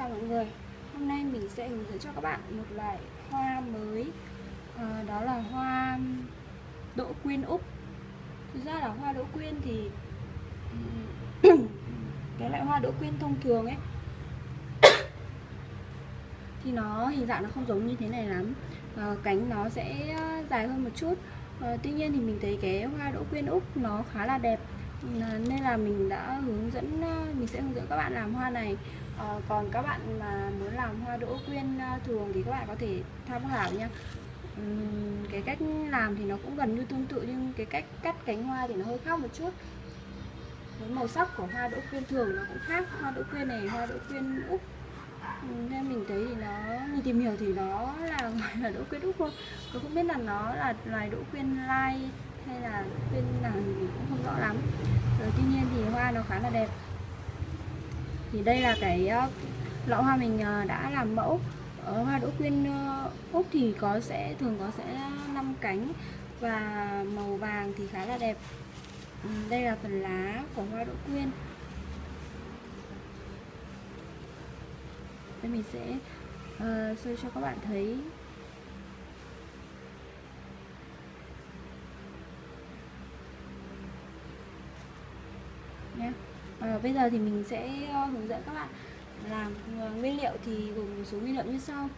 Chào mọi người. Hôm nay mình sẽ hướng dẫn cho các bạn một loại hoa mới. À, Đó là hoa đỗ quyên Úc Thực ra là hoa đỗ quyên thì Cái loại hoa đỗ quyên thông thường ấy Thì nó hình dạng nó không giống như thế này lắm. À, Cánh nó sẽ ờ, dài hơn một chút. À, Tuy nhiên thì mình thấy cái hoa đỗ quyên Úc nó khá là đẹp. Nên là mình đã hướng dẫn mình sẽ hướng dẫn các bạn làm hoa này à, còn các bạn mà muốn làm hoa đỗ quyên ờ, thường thì các bạn có thể tham khảo nha. Uhm, cái cách làm thì nó cũng gần như tương tự nhưng cái cách cắt cánh hoa thì nó hơi khác một chút. Với màu sắc của hoa đỗ quyên thường nó cũng khác. Hoa đỗ quyên này hoa đỗ quyên úc. Nên mình thấy thì nó mình tìm hiểu thì nó là gọi là đỗ quyên úc thôi. Tôi không biết là nó là loài đỗ quyên lai hay là quyên nào thì mình cũng không rõ lắm. Rồi tuy nhiên thì hoa nó khá là đẹp thì đây là cái ờ, lọ hoa mình ờ, đã làm mẫu. Ở hoa đỗ quyên ờ, úc thì có sẽ thường có sẽ năm cánh và màu vàng thì khá là đẹp. Ừ, đây là phần lá của hoa đỗ quyên. Đây mình sẽ uh, show cho các bạn thấy nhé à, bây giờ thì mình sẽ ờ, hướng dẫn các bạn làm ờ, nguyên liệu thì gồm một số nguyên liệu như sau.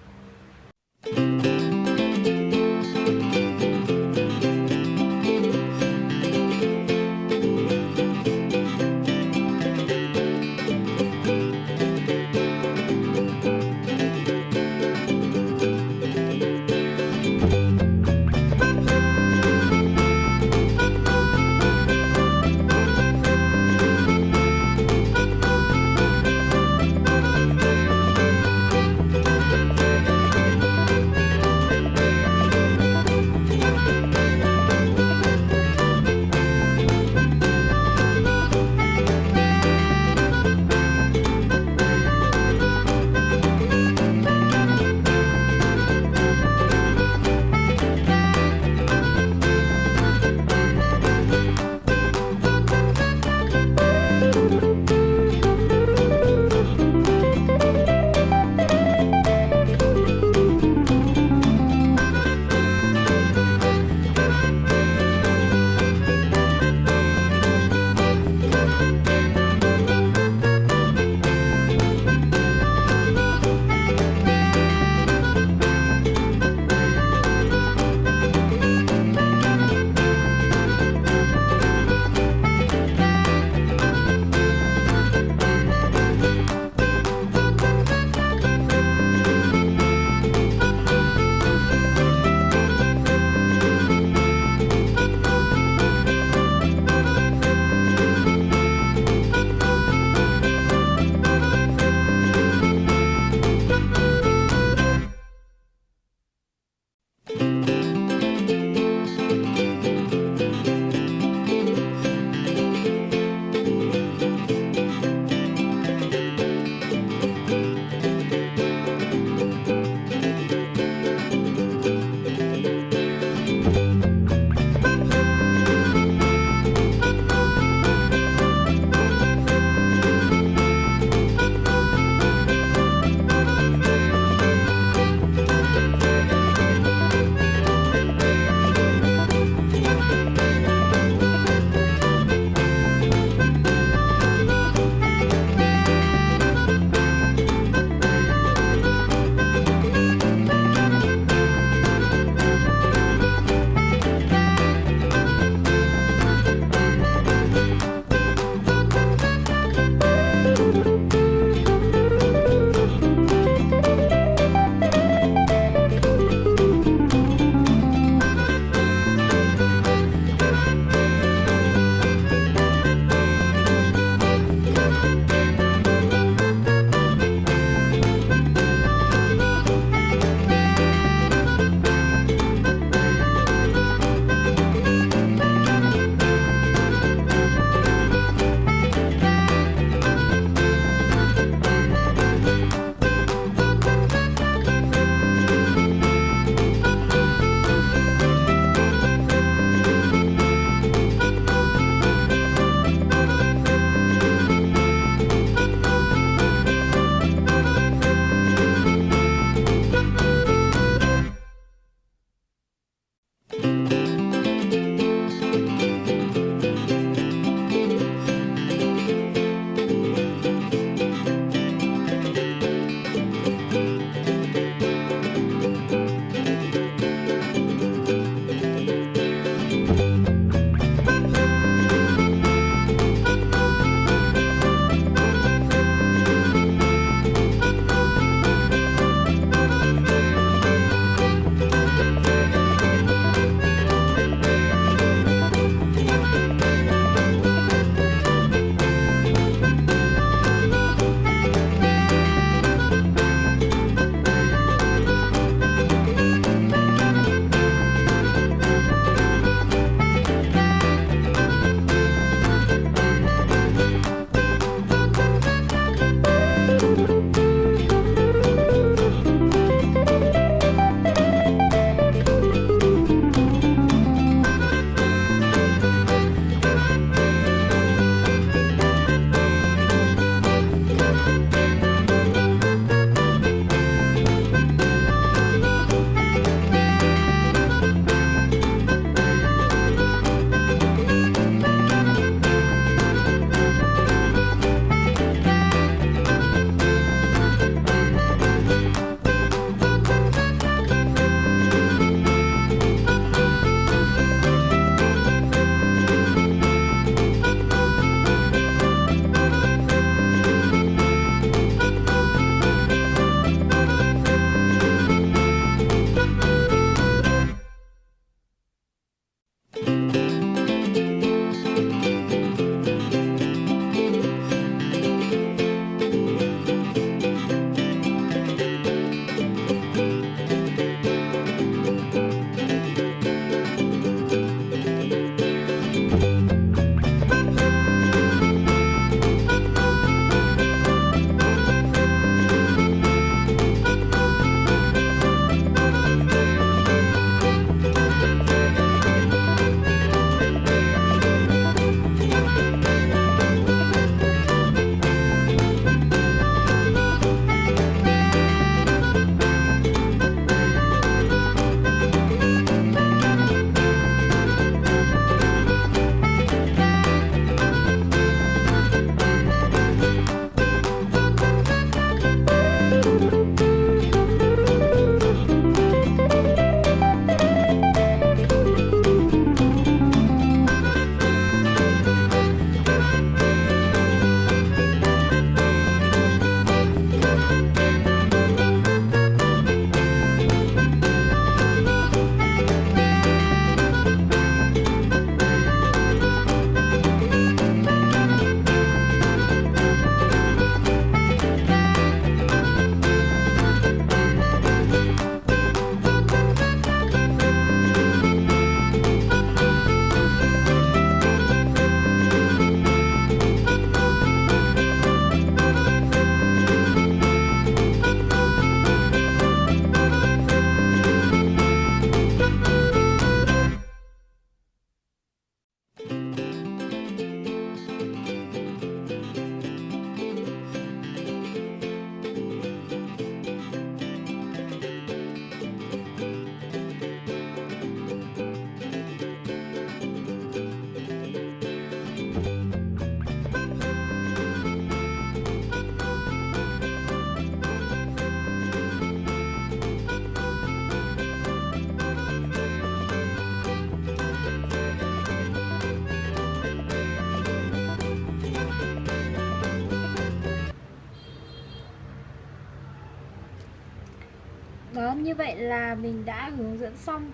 Đó như vậy là mình đã hướng dẫn xong.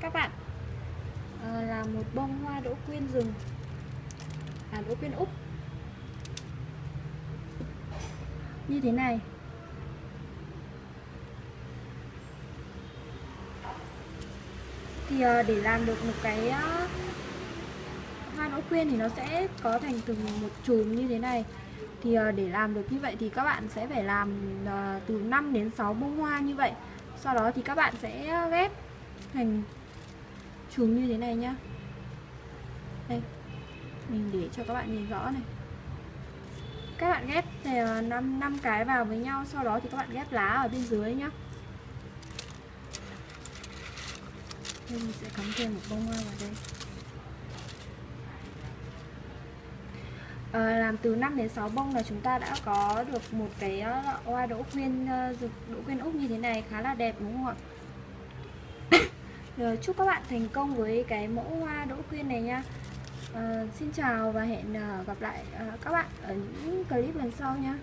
Các bạn à, là một bông hoa đỗ quyên rừng. À đỗ quyên úc như thế này. Thì à, để làm được một cái à, hoa đỗ quyên thì nó sẽ có thành từng một chùm như thế này. Thì à, để làm được như vậy thì các bạn sẽ phải làm à, từ 5 đến 6 bông hoa như vậy sau đó thì các bạn sẽ ờ, ghép thành chùm như thế này nhá. Đây mình để cho các bạn nhìn rõ này. Các bạn ghép ờ, 5, 5 năm cái vào với nhau sau đó thì các bạn ghép lá ở bên dưới nhá. Đây mình sẽ cắm thêm một bông hoa vào đây à, làm từ 5 đến 6 bông là chúng ta đã có được một cái ờ, hoa đỗ quyên ờ, rực đỗ quyên úc như thế này khá là đẹp đúng không ạ? Rồi, chúc các bạn thành công với cái mẫu hoa đỗ quyên này nha. À, Xin chào và hẹn ờ, gặp lại các bạn ở những clip lần sau nha.